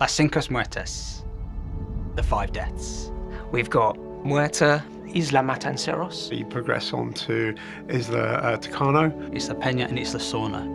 Las Cinco Muertes, the five deaths. We've got Muerta, Isla Matanceros. You progress on to Isla uh, Tacaño. Isla Peña and Isla Sorna.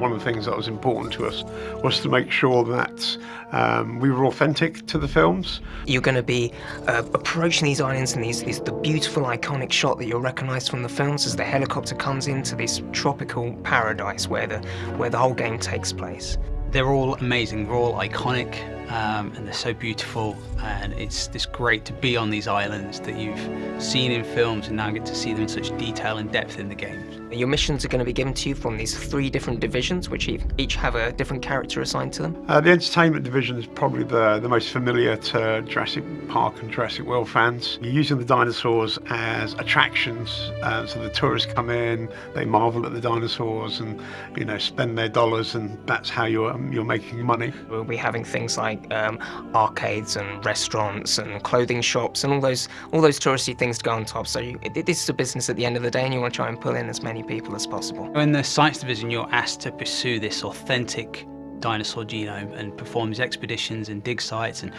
One of the things that was important to us was to make sure that um, we were authentic to the films. You're going to be uh, approaching these islands and these, these the beautiful iconic shot that you'll recognise from the films as the helicopter comes into this tropical paradise where the where the whole game takes place. They're all amazing, they're all iconic, um, and they're so beautiful, and it's just great to be on these islands that you've seen in films and now get to see them in such detail and depth in the games. Your missions are going to be given to you from these three different divisions, which each have a different character assigned to them. Uh, the entertainment division is probably the, the most familiar to Jurassic Park and Jurassic World fans. You're using the dinosaurs as attractions, uh, so the tourists come in, they marvel at the dinosaurs and you know spend their dollars, and that's how you're um, you're making money. We'll be having things like um, arcades and restaurants and clothing shops and all those all those touristy things to go on top. So you, this is a business at the end of the day, and you want to try and pull in as many people as possible. In the science division, you're asked to pursue this authentic dinosaur genome and perform these expeditions and dig sites and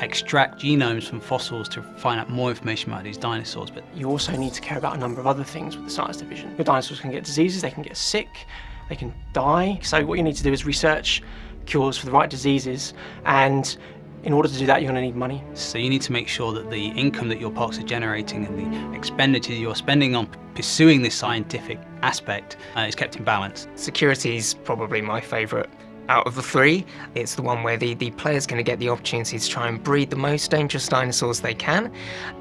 extract genomes from fossils to find out more information about these dinosaurs. But you also need to care about a number of other things with the science division. Your dinosaurs can get diseases, they can get sick, they can die. So what you need to do is research cures for the right diseases and in order to do that, you're going to need money. So you need to make sure that the income that your parks are generating and the expenditure you're spending on pursuing this scientific aspect uh, is kept in balance. Security is probably my favourite out of the three, it's the one where the, the player's going to get the opportunity to try and breed the most dangerous dinosaurs they can,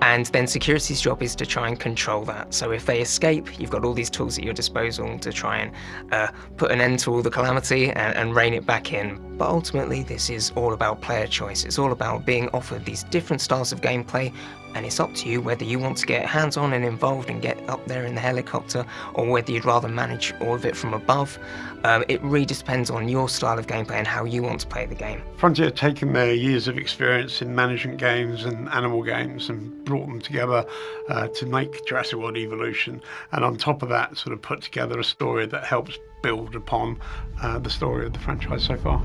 and then security's job is to try and control that. So if they escape, you've got all these tools at your disposal to try and uh, put an end to all the calamity and, and rein it back in. But ultimately, this is all about player choice. It's all about being offered these different styles of gameplay and it's up to you whether you want to get hands-on and involved and get up there in the helicopter or whether you'd rather manage all of it from above. Um, it really depends on your style of gameplay and how you want to play the game. Frontier have taken their years of experience in management games and animal games and brought them together uh, to make Jurassic World Evolution and on top of that sort of put together a story that helps build upon uh, the story of the franchise so far.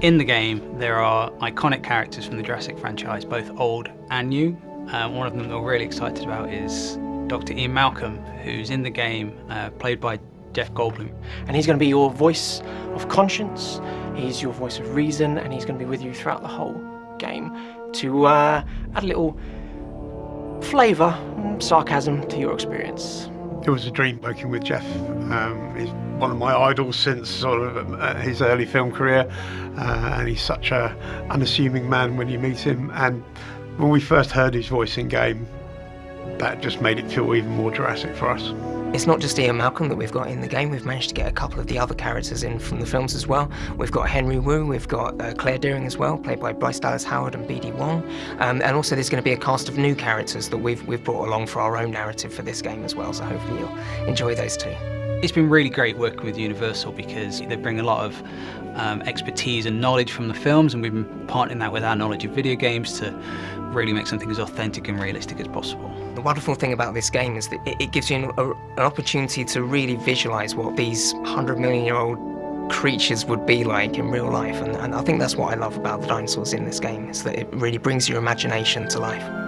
In the game, there are iconic characters from the Jurassic franchise, both old and new. Um, one of them that we're really excited about is Dr. Ian Malcolm, who's in the game, uh, played by Jeff Goldblum. And he's going to be your voice of conscience, he's your voice of reason, and he's going to be with you throughout the whole game to uh, add a little flavour and sarcasm to your experience. It was a dream working with Jeff. Um, he's one of my idols since sort of uh, his early film career, uh, and he's such a unassuming man when you meet him. And when we first heard his voice in game, that just made it feel even more Jurassic for us. It's not just Ian Malcolm that we've got in the game, we've managed to get a couple of the other characters in from the films as well. We've got Henry Wu, we've got uh, Claire Dearing as well, played by Bryce Dallas Howard and BD Wong. Um, and also there's going to be a cast of new characters that we've, we've brought along for our own narrative for this game as well, so hopefully you'll enjoy those too. It's been really great working with Universal because they bring a lot of um, expertise and knowledge from the films and we've been partnering that with our knowledge of video games to really make something as authentic and realistic as possible. The wonderful thing about this game is that it gives you an, an opportunity to really visualize what these 100 million year old creatures would be like in real life and, and I think that's what I love about the dinosaurs in this game is that it really brings your imagination to life.